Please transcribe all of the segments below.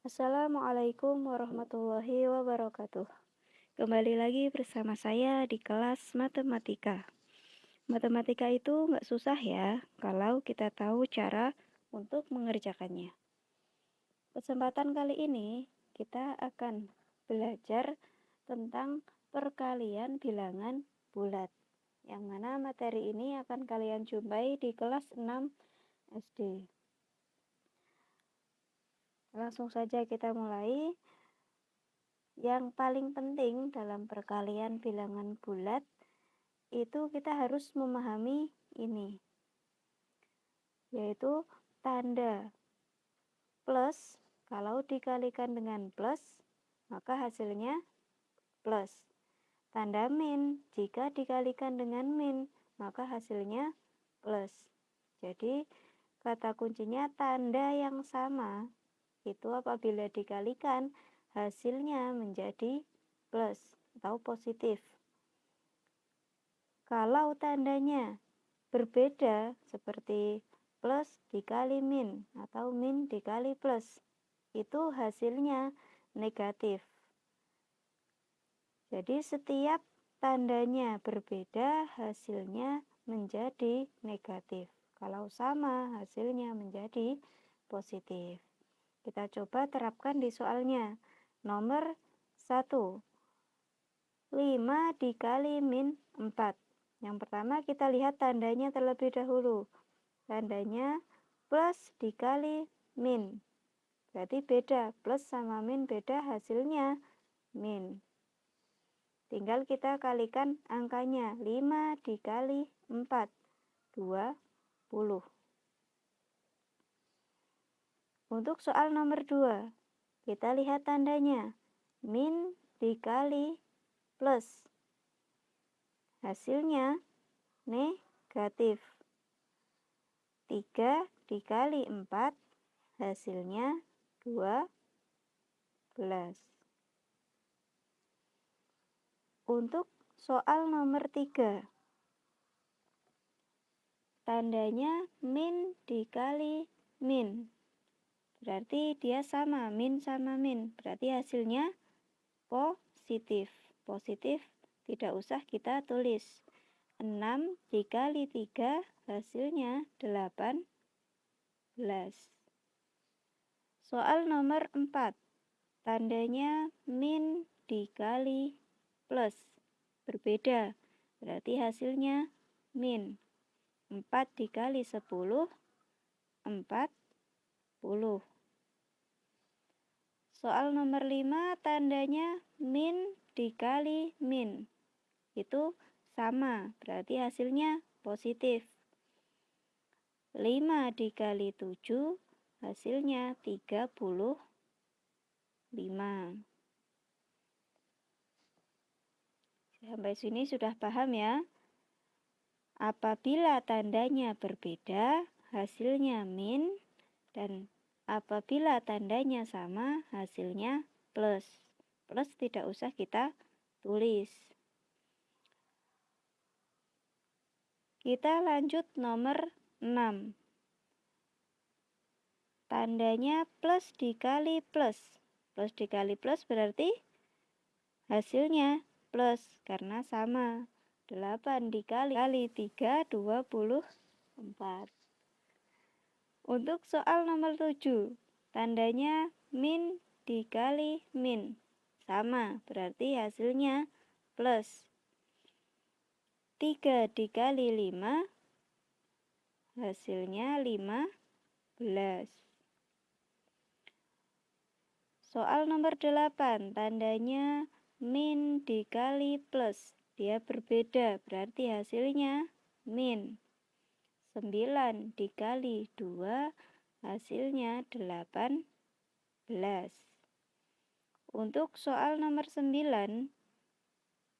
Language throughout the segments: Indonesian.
Assalamualaikum warahmatullahi wabarakatuh. Kembali lagi bersama saya di kelas matematika. Matematika itu nggak susah ya, kalau kita tahu cara untuk mengerjakannya. Kesempatan kali ini kita akan belajar tentang perkalian bilangan bulat. Yang mana materi ini akan kalian jumpai di kelas 6 SD. Langsung saja kita mulai. Yang paling penting dalam perkalian bilangan bulat itu kita harus memahami ini. Yaitu tanda plus kalau dikalikan dengan plus maka hasilnya plus. Tanda min jika dikalikan dengan min maka hasilnya plus. Jadi kata kuncinya tanda yang sama itu apabila dikalikan hasilnya menjadi plus atau positif. Kalau tandanya berbeda seperti plus dikali min atau min dikali plus, itu hasilnya negatif. Jadi setiap tandanya berbeda hasilnya menjadi negatif. Kalau sama hasilnya menjadi positif. Kita coba terapkan di soalnya. Nomor 1. 5 dikali min 4. Yang pertama kita lihat tandanya terlebih dahulu. Tandanya plus dikali min. Berarti beda. Plus sama min beda hasilnya min. Tinggal kita kalikan angkanya. 5 dikali 4. 20. Untuk soal nomor 2, kita lihat tandanya. Min dikali plus. Hasilnya negatif. 3 dikali 4, hasilnya 12. Untuk soal nomor 3, tandanya min dikali min. Berarti dia sama, min sama min. Berarti hasilnya positif. Positif tidak usah kita tulis. 6 dikali 3 hasilnya 18. Soal nomor 4. Tandanya min dikali plus. Berbeda. Berarti hasilnya min. 4 dikali 10, 40. Soal nomor 5 tandanya min dikali min. Itu sama, berarti hasilnya positif. 5 dikali 7 hasilnya 35. Sampai sini sudah paham ya? Apabila tandanya berbeda, hasilnya min dan Apabila tandanya sama, hasilnya plus. Plus tidak usah kita tulis. Kita lanjut nomor 6. Tandanya plus dikali plus. Plus dikali plus berarti hasilnya plus karena sama. 8 dikali 3, 24. Untuk soal nomor 7, tandanya min dikali min. Sama, berarti hasilnya plus. 3 dikali 5, hasilnya 15. Soal nomor 8, tandanya min dikali plus. Dia berbeda, berarti hasilnya min. 9 dikali 2 hasilnya 18. Untuk soal nomor 9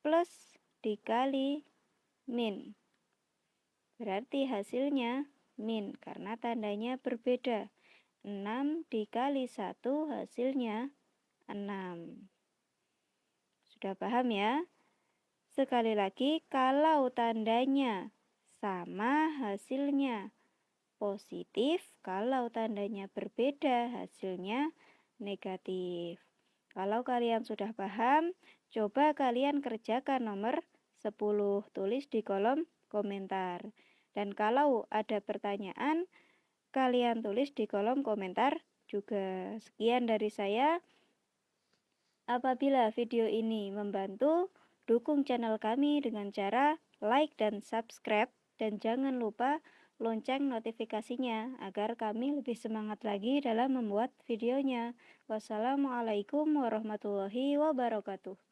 plus dikali min. Berarti hasilnya min karena tandanya berbeda. 6 dikali 1 hasilnya 6. Sudah paham ya? Sekali lagi, kalau tandanya sama hasilnya. Positif kalau tandanya berbeda hasilnya negatif. Kalau kalian sudah paham, coba kalian kerjakan nomor 10, tulis di kolom komentar. Dan kalau ada pertanyaan, kalian tulis di kolom komentar juga. Sekian dari saya. Apabila video ini membantu, dukung channel kami dengan cara like dan subscribe dan jangan lupa lonceng notifikasinya agar kami lebih semangat lagi dalam membuat videonya. Wassalamualaikum warahmatullahi wabarakatuh.